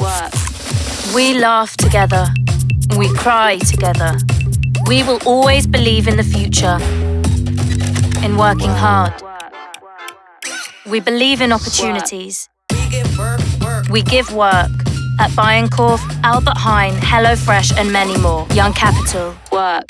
work. We laugh together. We cry together. We will always believe in the future, in working hard. We believe in opportunities. We give work at Bijenkorf, Albert Heijn, HelloFresh, and many more. Young Capital. Work.